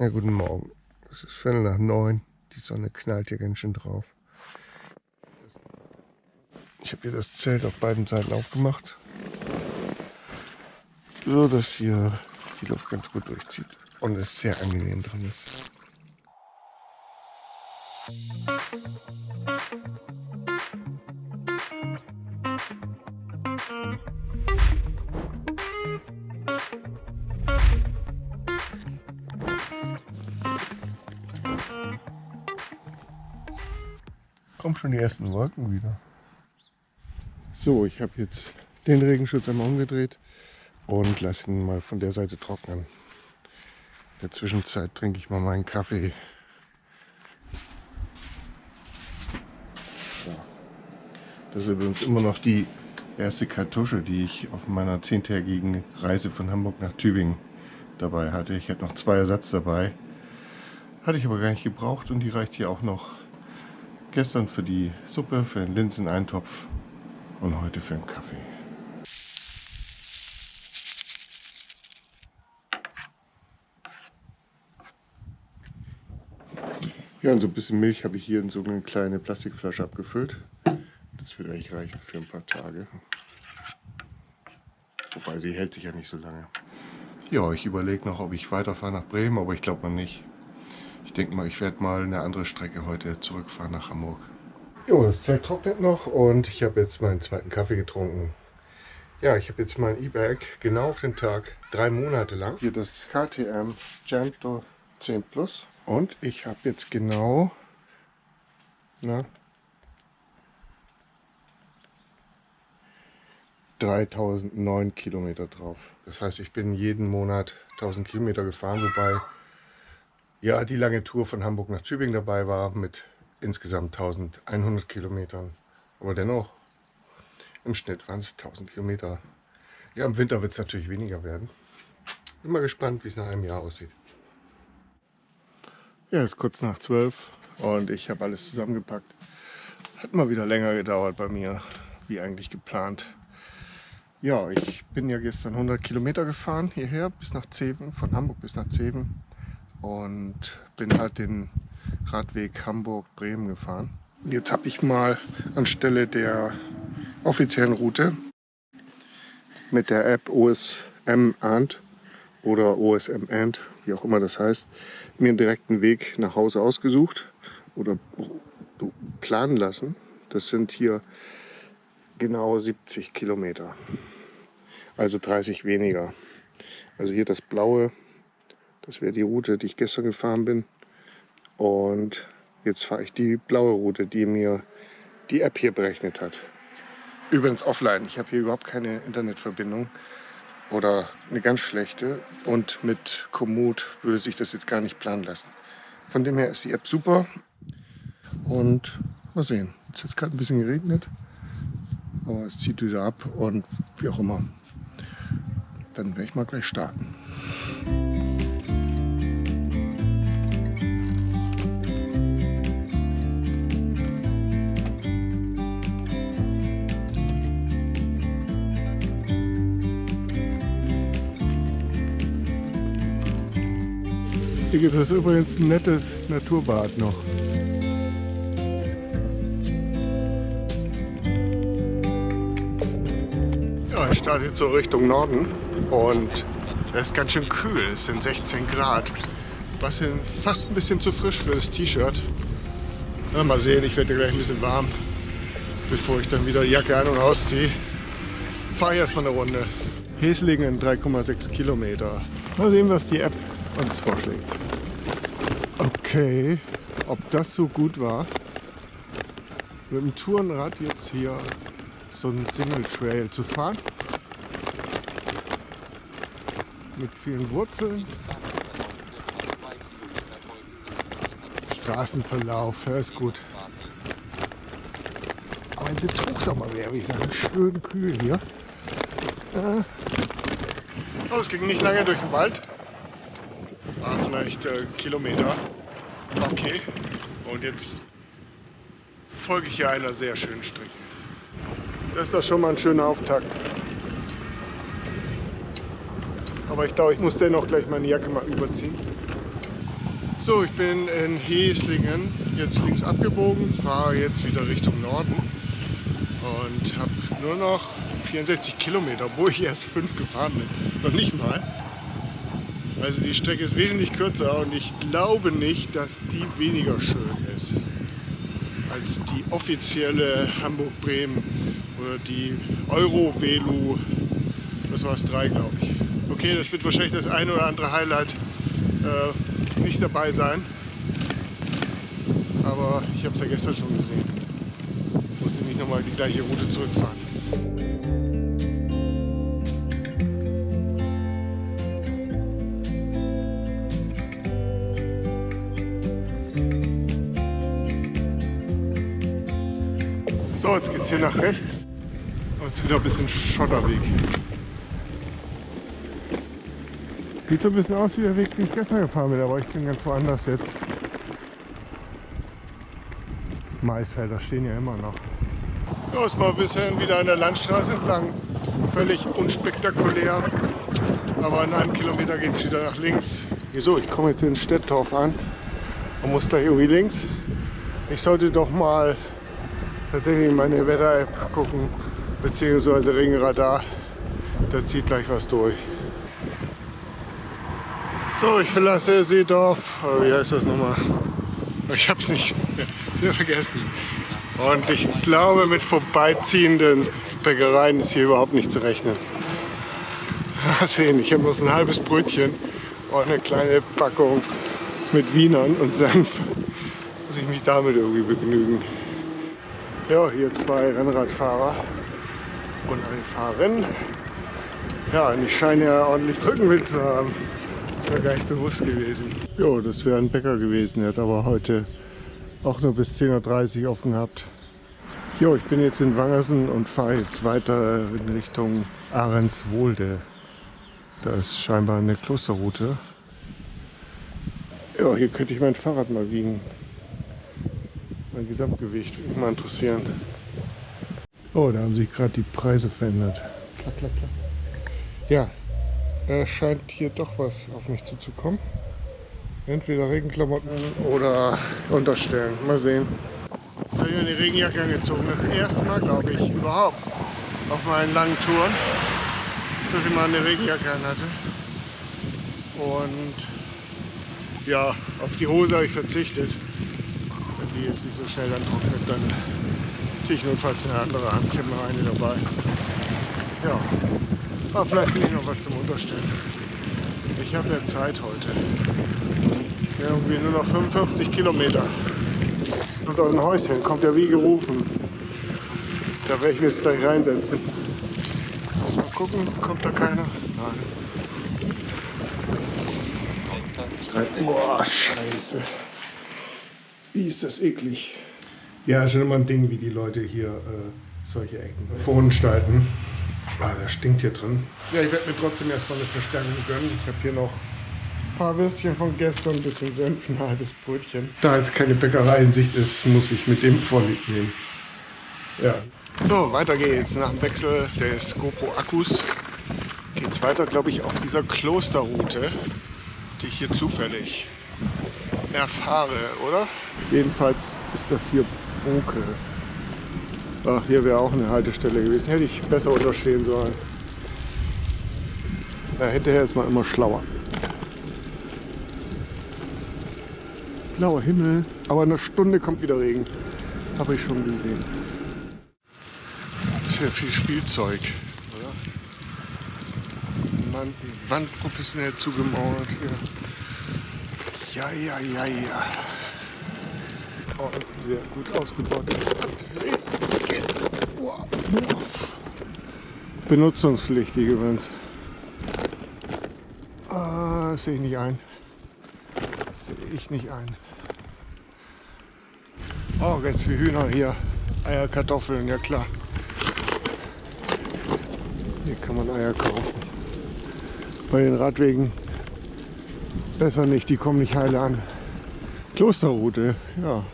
Ja, guten Morgen. Es ist Viertel nach neun. Die Sonne knallt hier ganz schön drauf. Ich habe hier das Zelt auf beiden Seiten aufgemacht. So, dass hier die Luft ganz gut durchzieht. Und es sehr angenehm drin ist. Schon die ersten Wolken wieder. So, ich habe jetzt den Regenschutz einmal umgedreht und lasse ihn mal von der Seite trocknen. In der Zwischenzeit trinke ich mal meinen Kaffee. So. Das ist übrigens immer noch die erste Kartusche, die ich auf meiner zehntägigen Reise von Hamburg nach Tübingen dabei hatte. Ich hatte noch zwei Ersatz dabei. Hatte ich aber gar nicht gebraucht und die reicht hier auch noch gestern für die Suppe, für den Linseneintopf und heute für den Kaffee. Ja, und so ein bisschen Milch habe ich hier in so eine kleine Plastikflasche abgefüllt. Das wird eigentlich reichen für ein paar Tage. Wobei sie hält sich ja nicht so lange. Ja, ich überlege noch, ob ich weiterfahre nach Bremen, aber ich glaube mal nicht. Ich denke mal, ich werde mal eine andere Strecke heute zurückfahren nach Hamburg. Jo, das Zelt trocknet noch und ich habe jetzt meinen zweiten Kaffee getrunken. Ja, ich habe jetzt mein E-Bag genau auf den Tag, drei Monate lang. Hier das KTM Gento 10 Plus. Und ich habe jetzt genau na, 3009 Kilometer drauf. Das heißt, ich bin jeden Monat 1000 Kilometer gefahren, wobei ja die lange Tour von Hamburg nach Tübingen dabei war mit insgesamt 1100 Kilometern. Aber dennoch, im Schnitt waren es 1000 Kilometer. Ja, im Winter wird es natürlich weniger werden. Bin mal gespannt, wie es nach einem Jahr aussieht. Ja, es ist kurz nach zwölf und ich habe alles zusammengepackt. Hat mal wieder länger gedauert bei mir, wie eigentlich geplant. Ja, ich bin ja gestern 100 Kilometer gefahren hierher bis nach Zeven, von Hamburg bis nach Zeven und bin halt den Radweg Hamburg-Bremen gefahren. Jetzt habe ich mal anstelle der offiziellen Route mit der App OSM Ant oder OSM Ant, wie auch immer das heißt, mir einen direkten Weg nach Hause ausgesucht oder planen lassen. Das sind hier genau 70 Kilometer, also 30 weniger. Also hier das blaue, das wäre die Route, die ich gestern gefahren bin. Und jetzt fahre ich die blaue Route, die mir die App hier berechnet hat. Übrigens offline, ich habe hier überhaupt keine Internetverbindung oder eine ganz schlechte und mit Komoot würde sich das jetzt gar nicht planen lassen. Von dem her ist die App super und mal sehen. Es hat gerade ein bisschen geregnet, aber es zieht wieder ab und wie auch immer. Dann werde ich mal gleich starten. Hier gibt es übrigens ein nettes Naturbad noch. Ja, ich starte jetzt so Richtung Norden und es ist ganz schön kühl. Es sind 16 Grad. Was fast ein bisschen zu frisch für das T-Shirt. Mal sehen, ich werde gleich ein bisschen warm, bevor ich dann wieder Jacke an- und ausziehe. Fahre ich erstmal eine Runde. Heslingen 3,6 Kilometer. Mal sehen, was die App uns vorschlägt. Okay, ob das so gut war, mit dem Tourenrad jetzt hier so einen Single Trail zu fahren. Mit vielen Wurzeln. Straßenverlauf, ja, ist gut. Aber wenn es jetzt Hochsommer wäre, wie ich sagen, schön kühl hier. Äh, oh, es ging nicht lange durch den Wald vielleicht äh, Kilometer. Okay, und jetzt folge ich hier einer sehr schönen Strecke. Das ist doch schon mal ein schöner Auftakt. Aber ich glaube, ich muss dennoch gleich meine Jacke mal überziehen. So, ich bin in Heslingen, jetzt links abgebogen, fahre jetzt wieder Richtung Norden und habe nur noch 64 Kilometer, obwohl ich erst fünf gefahren bin. Noch nicht mal. Also die Strecke ist wesentlich kürzer und ich glaube nicht, dass die weniger schön ist als die offizielle Hamburg-Bremen oder die Euro-Velu, das war es drei glaube ich. Okay, das wird wahrscheinlich das eine oder andere Highlight äh, nicht dabei sein, aber ich habe es ja gestern schon gesehen. Muss ich nicht nochmal die gleiche Route zurückfahren. So, jetzt geht es hier nach rechts und es ist wieder ein bisschen Schotterweg. Sieht so ein bisschen aus wie der Weg, den ich gestern gefahren bin, aber ich bin ganz woanders jetzt. Maisfelder stehen ja immer noch. Ja, ist mal ein bisschen wieder an der Landstraße entlang. Völlig unspektakulär. Aber in einem Kilometer geht es wieder nach links. Wieso? Ich komme jetzt in Städtdorf an und muss gleich irgendwie links. Ich sollte doch mal tatsächlich meine Wetter-App gucken, beziehungsweise Regenradar. Da zieht gleich was durch. So, ich verlasse Seedorf. Oh, wie heißt das nochmal? Ich habe es nicht wieder vergessen. Und ich glaube, mit vorbeiziehenden Bäckereien ist hier überhaupt nicht zu rechnen. Mal sehen, ich habe bloß ein halbes Brötchen und eine kleine Packung mit Wienern und Senf. Muss ich mich damit irgendwie begnügen. Ja, hier zwei Rennradfahrer und eine Fahrerin. Ja, und ich scheine ja ordentlich Rückenwind zu haben. Das wäre gar nicht bewusst gewesen. Jo, das wäre ein Bäcker gewesen. Der hat aber heute auch nur bis 10.30 Uhr offen gehabt. Jo, ich bin jetzt in Wangersen und fahre jetzt weiter in Richtung Ahrenswohlde. Da ist scheinbar eine Klosterroute. Ja, hier könnte ich mein Fahrrad mal wiegen. Mein Gesamtgewicht würde mich mal interessieren. Oh, da haben sich gerade die Preise verändert. Klack, klack, klack. Ja, äh, scheint hier doch was auf mich zuzukommen. Entweder Regenklamotten oder Unterstellen. Mal sehen. Jetzt habe ich eine Regenjacke angezogen. Das erste Mal, glaube ich, überhaupt auf meinen langen Touren, dass ich mal eine Regenjacke anhatte. Und ja, auf die Hose habe ich verzichtet. Die jetzt nicht so schnell dann trocknet, dann ziehe ich notfalls eine andere noch eine dabei. Ja, aber vielleicht finde ich noch was zum Unterstellen. Ich habe ja Zeit heute. Es sind irgendwie nur noch 55 Kilometer. Und auch ein Häuschen kommt ja wie gerufen. Da werde ich mich jetzt gleich reinsetzen. Lass mal gucken, kommt da keiner? Nein. Boah, scheiße. Wie ist das eklig. Ja, schon immer ein Ding, wie die Leute hier äh, solche Ecken verunstalten. Ah, das stinkt hier drin. Ja, ich werde mir trotzdem erstmal eine Verstärkung gönnen. Ich habe hier noch ein paar Würstchen von gestern, ein bisschen Senf, ein halbes Brötchen. Da jetzt keine Bäckerei in Sicht ist, muss ich mit dem Vorlieb nehmen. Ja. So, weiter geht's. Nach dem Wechsel des GoPro-Akkus geht es weiter, glaube ich, auf dieser Klosterroute, die ich hier zufällig erfahre, oder? Jedenfalls ist das hier Bunkel. Ach, hier wäre auch eine Haltestelle gewesen. Hätte ich besser unterstehen sollen. Ja, hinterher ist man immer schlauer. Blauer Himmel. Aber in einer Stunde kommt wieder Regen. Habe ich schon gesehen. Ist ja viel Spielzeug, oder? Mann, die Wand professionell zugemauert hier. Ja, ja, ja, ja. Und sehr gut ausgebaut. Benutzungspflichtig übrigens. Ah, sehe ich nicht ein. Sehe ich nicht ein. Oh, ganz viele Hühner hier. Eier, Kartoffeln, ja klar. Hier kann man Eier kaufen. Bei den Radwegen besser nicht, die kommen nicht heile an. Klosterroute, ja.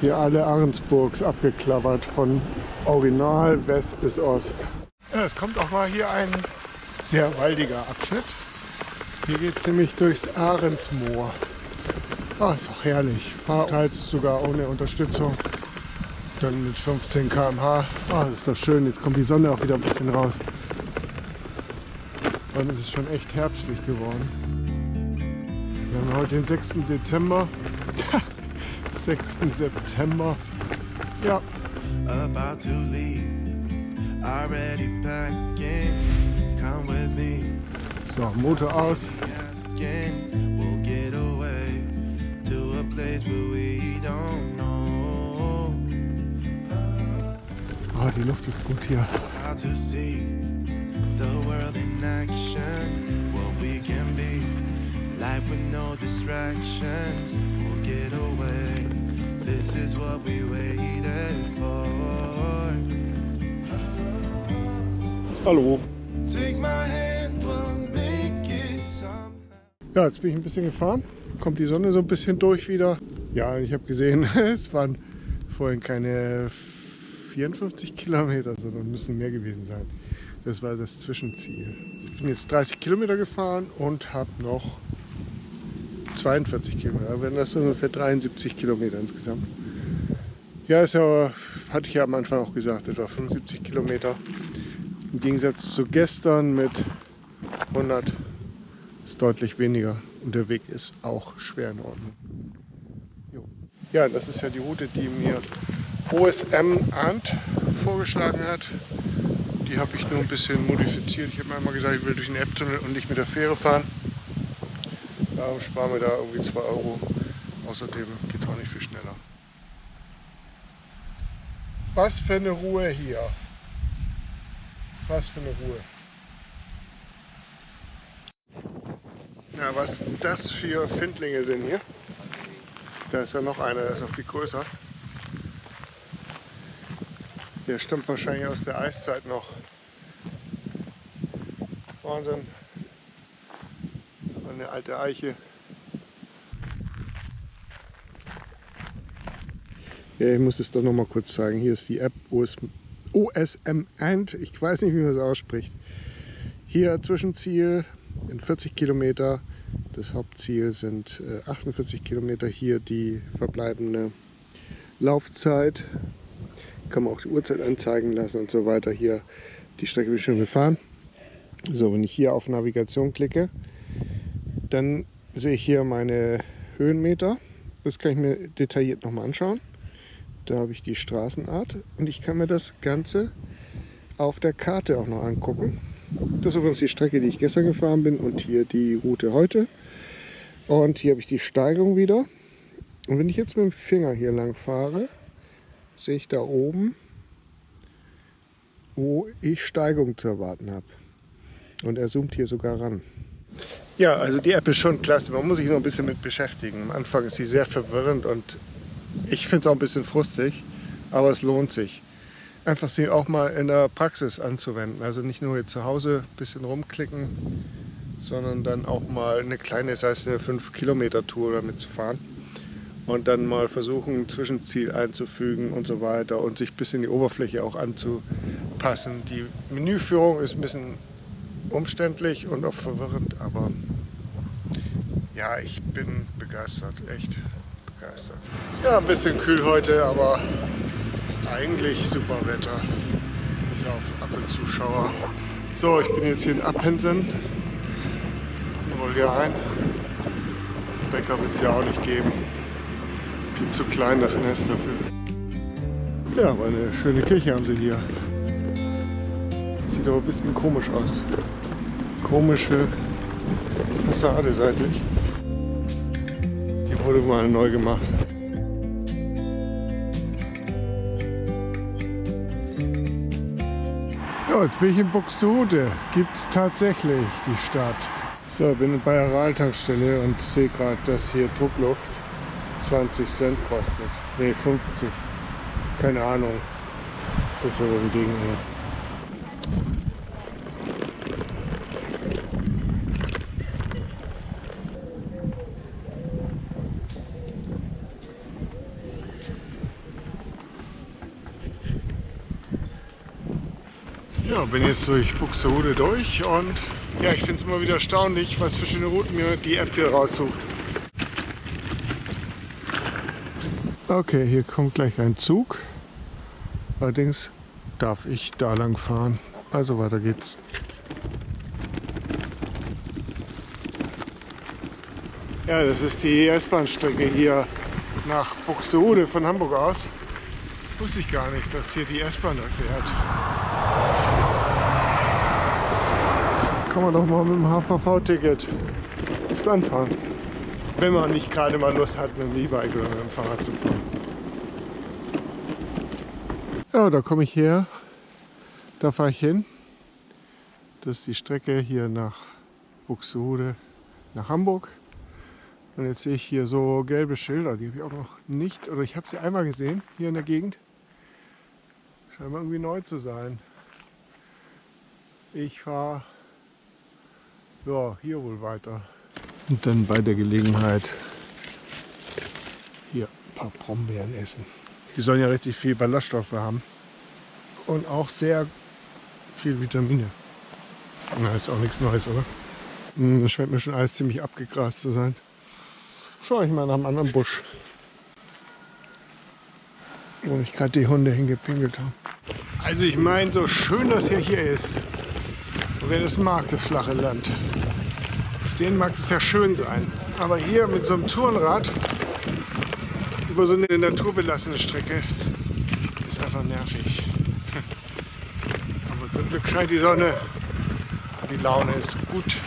Hier alle Ahrensburgs abgeklappert von Original West bis Ost. Ja, es kommt auch mal hier ein sehr waldiger Abschnitt. Hier geht es nämlich durchs Ahrensmoor. Ah, ist auch herrlich. Teils sogar ohne Unterstützung. Dann mit 15 km/h. Ah, das ist doch schön. Jetzt kommt die Sonne auch wieder ein bisschen raus. Und es ist schon echt herbstlich geworden. Haben heute den 6. Dezember. 6. September. Ja. About to leave. Already packing. Come with me. So, Motor aus. We'll get away to a place where we don't know. Oh, die Luft ist gut hier. How to see the world in action. What we can be. Life with no distractions. We'll get away. This is what we waited for. Hallo. Take my hand, we'll make it Ja, jetzt bin ich ein bisschen gefahren. Kommt die Sonne so ein bisschen durch wieder. Ja, ich habe gesehen, es waren vorhin keine 54 Kilometer, sondern müssen mehr gewesen sein. Das war das Zwischenziel. Ich bin jetzt 30 Kilometer gefahren und habe noch 42 Kilometer. Wenn das ungefähr 73 Kilometer insgesamt. Ja, ist ja, hatte ich ja am Anfang auch gesagt, etwa 75 Kilometer. Im Gegensatz zu gestern mit 100 ist deutlich weniger. Und der Weg ist auch schwer in Ordnung. Jo. Ja, das ist ja die Route, die mir OSM Arndt vorgeschlagen hat. Die habe ich nur ein bisschen modifiziert. Ich habe mir einmal gesagt, ich will durch den App-Tunnel und nicht mit der Fähre fahren. Darum sparen wir da irgendwie 2 Euro. Außerdem geht es auch nicht viel schneller. Was für eine Ruhe hier. Was für eine Ruhe. Ja, was das für Findlinge sind hier. Da ist ja noch einer, der ist noch viel größer. Der stammt wahrscheinlich aus der Eiszeit noch. Wahnsinn eine alte Eiche. Ja, ich muss es doch noch mal kurz zeigen. Hier ist die App OSM Ant. Ich weiß nicht, wie man es ausspricht. Hier Zwischenziel in 40 Kilometer. Das Hauptziel sind 48 äh, Kilometer. Hier die verbleibende Laufzeit. Kann man auch die Uhrzeit anzeigen lassen und so weiter. Hier die Strecke ich schon gefahren. So, wenn ich hier auf Navigation klicke, dann sehe ich hier meine Höhenmeter. Das kann ich mir detailliert nochmal anschauen. Da habe ich die Straßenart und ich kann mir das Ganze auf der Karte auch noch angucken. Das ist übrigens die Strecke, die ich gestern gefahren bin und hier die Route heute. Und hier habe ich die Steigung wieder. Und wenn ich jetzt mit dem Finger hier lang fahre, sehe ich da oben, wo ich Steigung zu erwarten habe. Und er zoomt hier sogar ran. Ja, also die App ist schon klasse. Man muss sich noch ein bisschen mit beschäftigen. Am Anfang ist sie sehr verwirrend und ich finde es auch ein bisschen frustig, aber es lohnt sich. Einfach sie auch mal in der Praxis anzuwenden. Also nicht nur jetzt zu Hause ein bisschen rumklicken, sondern dann auch mal eine kleine, sei es eine 5 Kilometer Tour damit zu fahren und dann mal versuchen, ein Zwischenziel einzufügen und so weiter und sich ein bisschen die Oberfläche auch anzupassen. Die Menüführung ist ein bisschen umständlich und auch verwirrend, aber ja, ich bin begeistert, echt begeistert. Ja, ein bisschen kühl heute, aber eigentlich super Wetter. Bis auf ab und zu. So, ich bin jetzt hier in Appensen. Roll hier ein. Bäcker wird es ja auch nicht geben. Viel zu klein das Nest dafür. Ja, aber eine schöne Kirche haben sie hier. Sieht aber ein bisschen komisch aus komische Fassade seitlich. Wurde mal neu gemacht. Ja, jetzt bin ich in Buxtehude. Gibt es tatsächlich die Stadt. So, bin bei der Rahltankstelle und sehe gerade, dass hier Druckluft 20 Cent kostet. Ne, 50. Keine Ahnung. Das ist aber ein Ding hier. Ja, bin jetzt durch Buxtehude durch und ja, ich finde es immer wieder erstaunlich, was für schöne Routen mir die App hier raussucht. Okay, hier kommt gleich ein Zug. Allerdings darf ich da lang fahren. Also weiter geht's. Ja, das ist die S-Bahn-Strecke hier nach Buxtehude von Hamburg aus. Wusste ich gar nicht, dass hier die S-Bahn fährt. Kann man doch mal mit dem HVV-Ticket aufs Land fahren. Wenn man nicht gerade mal Lust hat, mit dem E-Bike oder mit dem Fahrrad zu fahren. Ja, da komme ich her. Da fahre ich hin. Das ist die Strecke hier nach Buxtehude, nach Hamburg. Und jetzt sehe ich hier so gelbe Schilder, die habe ich auch noch nicht, oder ich habe sie einmal gesehen, hier in der Gegend. Scheint irgendwie neu zu sein. Ich fahre ja, hier wohl weiter. Und dann bei der Gelegenheit hier ein paar Brombeeren essen. Die sollen ja richtig viel Ballaststoffe haben. Und auch sehr viel Vitamine. Na, ist auch nichts Neues, oder? Hm, das scheint mir schon alles ziemlich abgegrast zu sein. Schau ich mal nach einem anderen Busch. Wo ich gerade die Hunde hingepinkelt habe. Also ich meine, so schön das hier, hier ist. Wer das mag, das flache Land. Stehen mag es ja schön sein. Aber hier mit so einem Tourenrad über so eine naturbelassene Strecke ist einfach nervig. Aber zum Glück scheint die Sonne. Die Laune ist gut.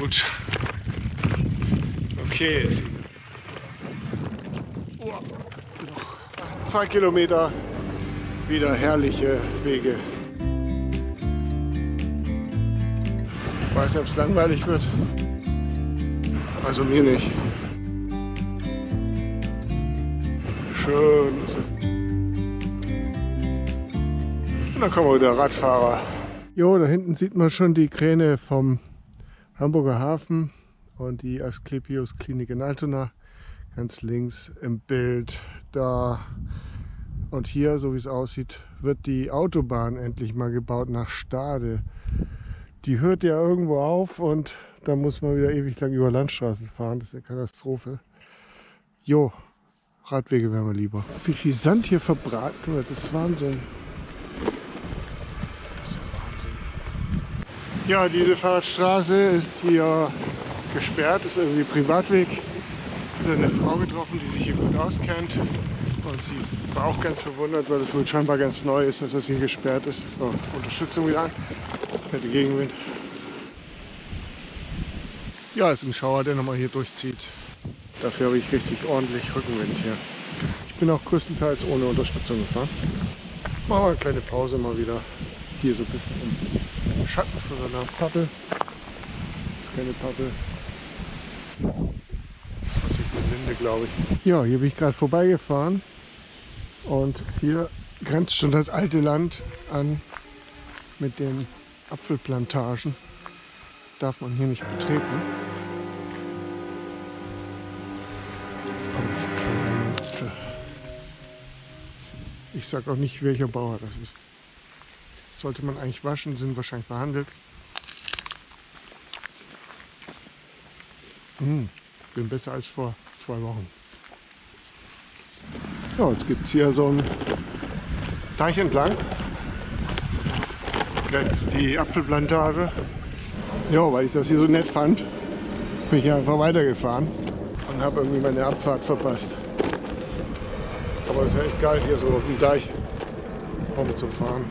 Gut. Okay. Zwei Kilometer wieder herrliche Wege. Weiß nicht, ob es langweilig wird. Also mir nicht. Schön. Und dann kommen wir wieder Radfahrer. Jo, da hinten sieht man schon die Kräne vom Hamburger Hafen und die Asklepios Klinik in Altona. Ganz links im Bild da. Und hier, so wie es aussieht, wird die Autobahn endlich mal gebaut nach Stade. Die hört ja irgendwo auf und da muss man wieder ewig lang über Landstraßen fahren. Das ist eine Katastrophe. Jo, Radwege wären wir lieber. Wie viel Sand hier verbraten wird, das ist Wahnsinn. Das ist ja Wahnsinn. Ja, diese Fahrradstraße ist hier gesperrt, ist irgendwie Privatweg. Habe eine Frau getroffen, die sich hier gut auskennt. Und sie war auch ganz verwundert, weil es wohl scheinbar ganz neu ist, dass das hier gesperrt ist. So, Unterstützung wieder an. Hätte Gegenwind. Ja, ist ein Schauer, der nochmal hier durchzieht. Dafür habe ich richtig ordentlich Rückenwind hier. Ich bin auch größtenteils ohne Unterstützung gefahren. Machen wir eine kleine Pause mal wieder. Hier so ein bisschen im Schatten von so einer Pappel. Das ist keine Pappel. Das ist eine Linde, glaube ich. Ja, hier bin ich gerade vorbeigefahren. Und hier grenzt schon das alte Land an mit den Apfelplantagen. Darf man hier nicht betreten. Ich sage auch nicht, welcher Bauer das ist. Sollte man eigentlich waschen, sind wahrscheinlich behandelt. Mmh, bin besser als vor zwei Wochen. Ja, jetzt gibt es hier so einen Teich entlang. Jetzt die Apfelplantage. Ja, weil ich das hier so nett fand, bin ich einfach weitergefahren und habe irgendwie meine Abfahrt verpasst. Aber es ist echt geil, hier so auf dem Deich rumzufahren.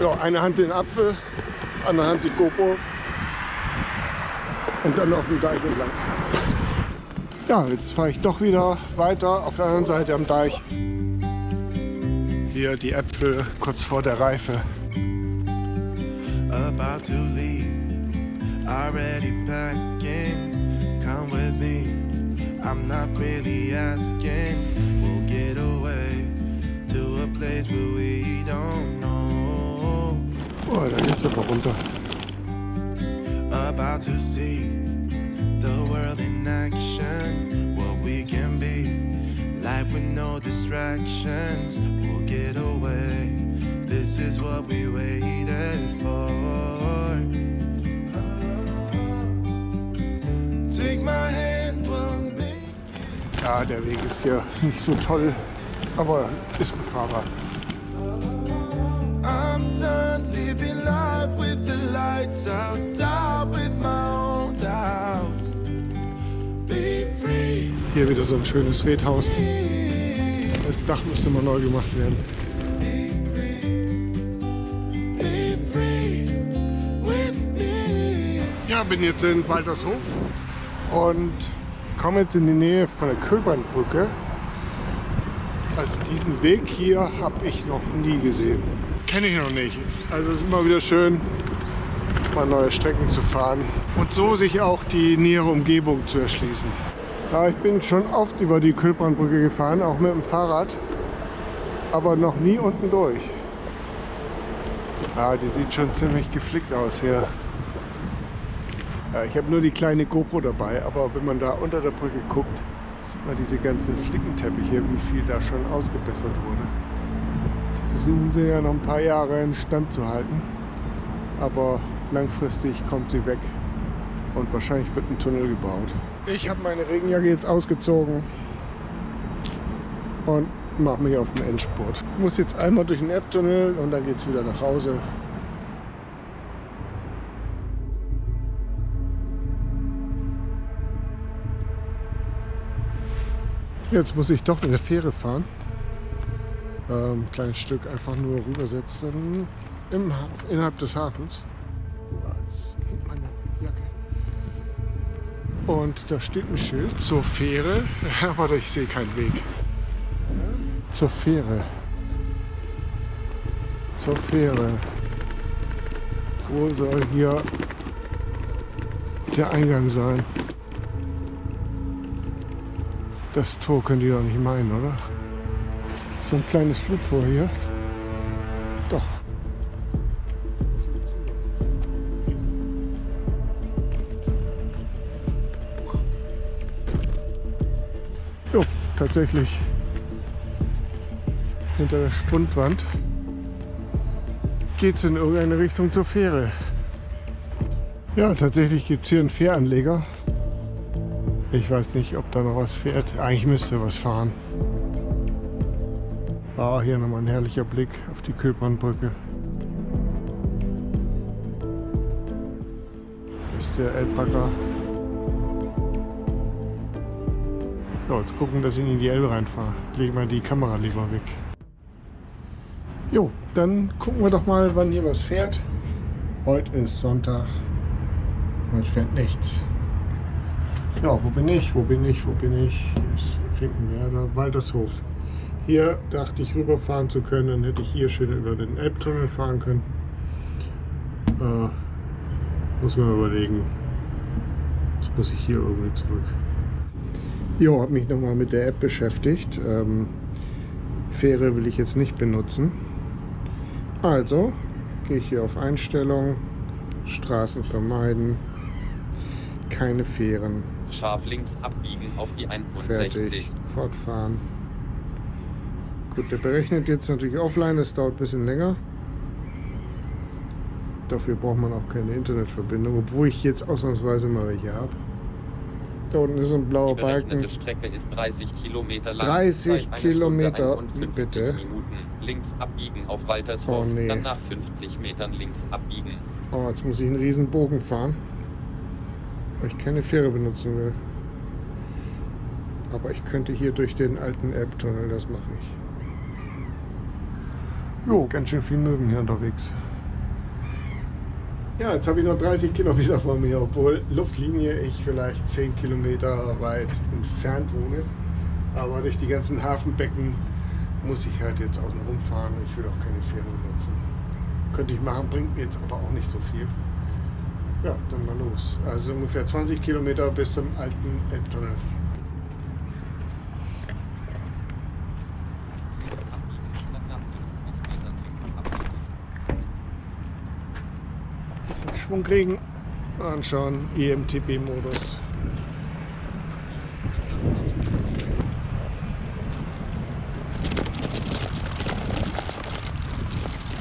Ja, eine Hand den Apfel, andere Hand die GoPro und dann auf dem Deich entlang. Ja, jetzt fahre ich doch wieder weiter auf der anderen Seite am Deich. Hier die Äpfel kurz vor der Reife. About to leave, already packing, come with me. I'm not really asking. We'll get away to a place where we don't know. Oh, aber. About to see the world in action, what we can be. Life with no distractions. We'll get away. This is what we waited for. Ja, der Weg ist hier nicht so toll, aber ist befahrbar. Hier wieder so ein schönes Redhaus. Das Dach müsste mal neu gemacht werden. Ja, bin jetzt in Waltershof und komme jetzt in die Nähe von der Köbernbrücke. Also diesen Weg hier habe ich noch nie gesehen. Kenne ich noch nicht. Also es ist immer wieder schön, mal neue Strecken zu fahren und so sich auch die nähere Umgebung zu erschließen. Ja, ich bin schon oft über die Köbrandbrücke gefahren, auch mit dem Fahrrad, aber noch nie unten durch. Ja, die sieht schon ziemlich geflickt aus hier. Ja, ich habe nur die kleine GoPro dabei, aber wenn man da unter der Brücke guckt, sieht man diese ganzen Flickenteppiche, wie viel da schon ausgebessert wurde. Die versuchen sie ja noch ein paar Jahre in Stand zu halten, aber langfristig kommt sie weg und wahrscheinlich wird ein Tunnel gebaut. Ich habe meine Regenjacke jetzt ausgezogen und mache mich auf den Endspurt. Ich muss jetzt einmal durch den Elbtunnel und dann geht es wieder nach Hause. Jetzt muss ich doch mit der Fähre fahren. Ähm, kleines Stück einfach nur rübersetzen im, Ha- innerhalb des Hafens. Jetzt meine Jacke. Und da steht ein Schild zur Fähre, aber ich sehe keinen Weg. Zur Fähre. Zur Fähre. Wo soll hier der Eingang sein? Das Tor könnt ihr doch nicht meinen, oder? So ein kleines Flugtor hier. Doch. Jo, tatsächlich hinter der Spundwand geht es in irgendeine Richtung zur Fähre. Ja, tatsächlich gibt es hier einen Fähranleger. Ich weiß nicht, ob da noch was fährt. Eigentlich müsste was fahren. Ah, hier nochmal ein herrlicher Blick auf die Köpernbrücke. Ist der Elbbacker. So, jetzt gucken, dass ich in die Elbe reinfahre. Lege mal die Kamera lieber weg. Jo, dann gucken wir doch mal, wann hier was fährt. Heute ist Sonntag. Heute fährt nichts. Ja, wo bin ich? Wo bin ich? Wo bin ich? Hier ist Finkenwerder, Waltershof. Hier dachte ich rüberfahren zu können, dann hätte ich hier schön über den Elbtunnel fahren können. Äh, muss man überlegen. Jetzt muss ich hier irgendwie zurück. Jo, habe mich nochmal mit der App beschäftigt. Ähm, Fähre will ich jetzt nicht benutzen. Also gehe ich hier auf Einstellungen, Straßen vermeiden, keine Fähren. Scharf links abbiegen auf die 61. Fertig. Fortfahren. Gut, der berechnet jetzt natürlich offline, das dauert ein bisschen länger. Dafür braucht man auch keine Internetverbindung, obwohl ich jetzt ausnahmsweise mal welche habe. Da unten ist ein blauer Die Balken. Strecke ist 30 Kilometer lang. 30 Zeit eine Kilometer, Stunde 51 bitte. Minuten. Links abbiegen auf Waltershof. Oh, nee. Dann nach 50 Metern links abbiegen. Oh, jetzt muss ich einen riesen Bogen fahren, weil ich keine Fähre benutzen will. Aber ich könnte hier durch den alten Elbtunnel, das mache ich. Jo, ganz schön viel Möwen hier unterwegs. Ja, jetzt habe ich noch 30 Kilometer vor mir, obwohl Luftlinie ich vielleicht 10 Kilometer weit entfernt wohne. Aber durch die ganzen Hafenbecken muss ich halt jetzt außen rumfahren und ich will auch keine Fähre benutzen. Könnte ich machen, bringt mir jetzt aber auch nicht so viel. Ja, dann mal los. Also ungefähr 20 Kilometer bis zum alten Elbtunnel. Dann nach 50 Metern links abbiegen. Bisschen Schwung kriegen. Anschauen, EMTB-Modus.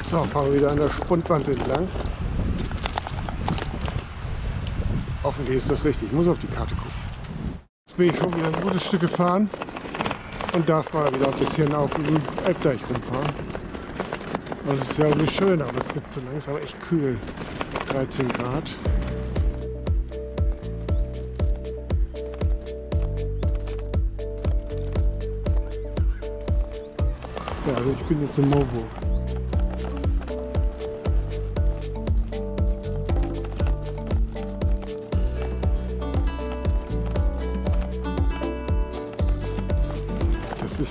So, fahren wir wieder an der Spundwand entlang. Hoffentlich ist das richtig. Ich muss auf die Karte gucken. bin ich schon wieder ein gutes Stück gefahren und darf mal wieder ein bisschen auf dem Elbdeich rumfahren. Es ist ja irgendwie schön, aber es wird so langsam echt kühl. 13 Grad. Ja, also ich bin jetzt in Moburg.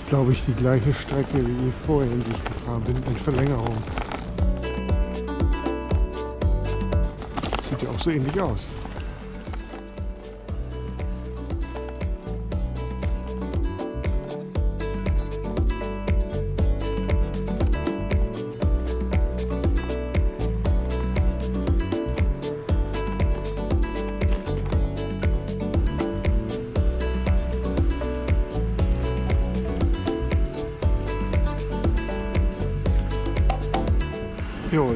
Glaube ich, die gleiche Strecke wie vorhin, die ich gefahren bin, in Verlängerung. Sieht ja auch so ähnlich aus.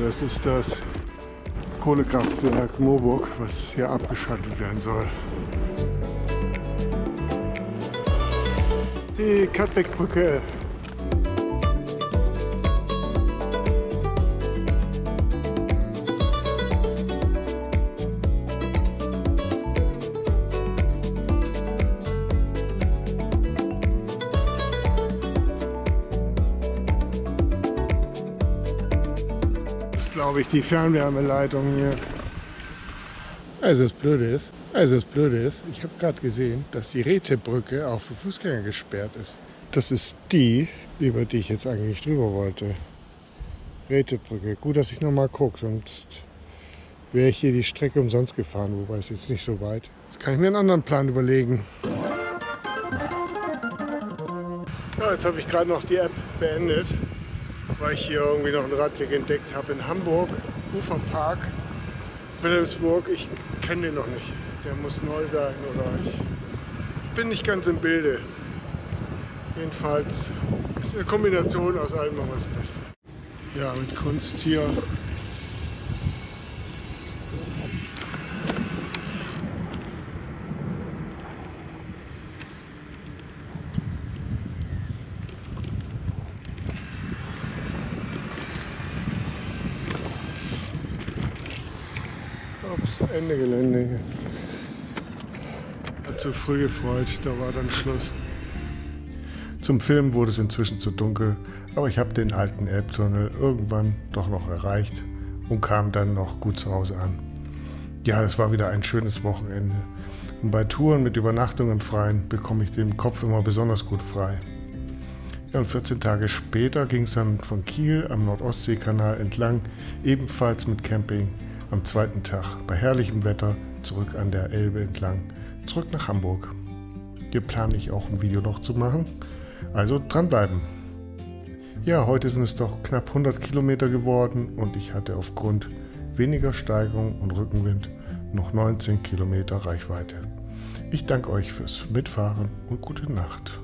Das ist das Kohlekraftwerk Moburg, was hier abgeschaltet werden soll. Die Katbeckbrücke. Glaube ich, die Fernwärmeleitung hier. Also das Blöde ist, also das Blöde ist, ich habe gerade gesehen, dass die Rätebrücke auch für Fußgänger gesperrt ist. Das ist die, über die ich jetzt eigentlich drüber wollte. Rätebrücke. Gut, dass ich noch mal gucke, sonst wäre ich hier die Strecke umsonst gefahren, wobei es jetzt nicht so weit. Jetzt kann ich mir einen anderen Plan überlegen. Ja, jetzt habe ich gerade noch die App beendet, weil ich hier irgendwie noch einen Radweg entdeckt habe in Hamburg, Uferpark. Wilhelmsburg, ich kenne den noch nicht. Der muss neu sein oder ich bin nicht ganz im Bilde. Jedenfalls ist eine Kombination aus allem noch was Beste. Ja, mit Kunst hier. Ende Gelände. Hat zu früh gefreut, da war dann Schluss. Zum Film wurde es inzwischen zu dunkel, aber ich habe den alten Elbtunnel irgendwann doch noch erreicht und kam dann noch gut zu Hause an. Ja, es war wieder ein schönes Wochenende. Und bei Touren mit Übernachtung im Freien bekomme ich den Kopf immer besonders gut frei. Ja, und 14 Tage später ging es dann von Kiel am Nordostseekanal entlang, ebenfalls mit Camping, am zweiten Tag bei herrlichem Wetter zurück an der Elbe entlang, zurück nach Hamburg. Hier plane ich auch ein Video noch zu machen, also dranbleiben. Ja, heute sind es doch knapp 100 Kilometer geworden und ich hatte aufgrund weniger Steigung und Rückenwind noch 19 Kilometer Reichweite. Ich danke euch fürs Mitfahren und gute Nacht.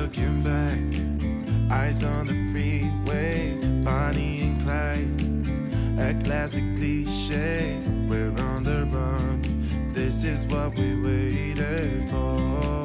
Looking back, eyes on the freeway, Bonnie and Clyde. A classic cliche, we're on the run. This is what we waited for.